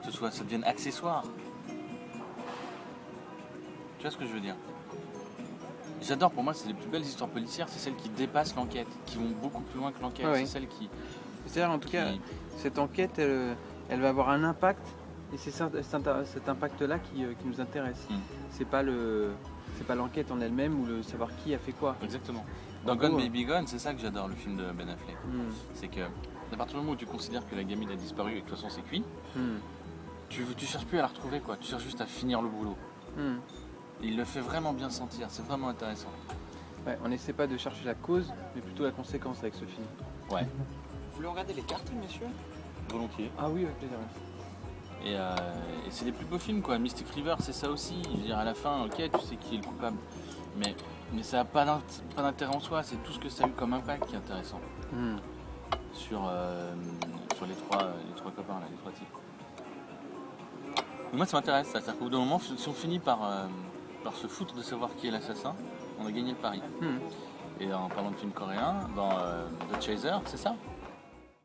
Que ce soit, ça devienne accessoire. Tu vois ce que je veux dire? J'adore, pour moi, c'est les plus belles histoires policières, c'est celles qui dépassent l'enquête, qui vont beaucoup plus loin que l'enquête. Ah oui. C'est celles qui. C'est-à-dire, en tout cas, cette enquête, elle, elle va avoir un impact, et c'est cet, impact-là qui, euh, qui nous intéresse. Mm. C'est pas le, c'est pas l'enquête en elle-même ou le savoir qui a fait quoi. Exactement. Dans Gone Baby Gone, c'est ça que j'adore, le film de Ben Affleck. Mm. C'est que, à partir du moment où tu considères que la gamine a disparu et que de toute façon c'est cuit, Mm. tu, tu cherches plus à la retrouver, quoi. Tu cherches juste à finir le boulot. Mm. Et il le fait vraiment bien sentir, c'est vraiment intéressant. Ouais, on n'essaie pas de chercher la cause, mais plutôt la conséquence avec ce film. Ouais, Vous voulez regarder les cartes, messieurs volontiers. Ah oui, avec plaisir. Et, euh, et c'est les plus beaux films, quoi. Mystic River, c'est ça aussi. Je veux dire, à la fin, ok, tu sais qui est le coupable. Mais, mais ça n'a pas d'int- pas d'intérêt en soi, c'est tout ce que ça a eu comme impact qui est intéressant. Mm. Sur, euh, sur les, trois, les trois copains, là, les trois types. Moi, ça m'intéresse, ça. C'est-à-dire qu'au bout d'un moment, si on finit par, euh, par se foutre de savoir qui est l'assassin, on a gagné le pari. Mm. Et en parlant de films coréens, dans euh, The Chaser, c'est ça?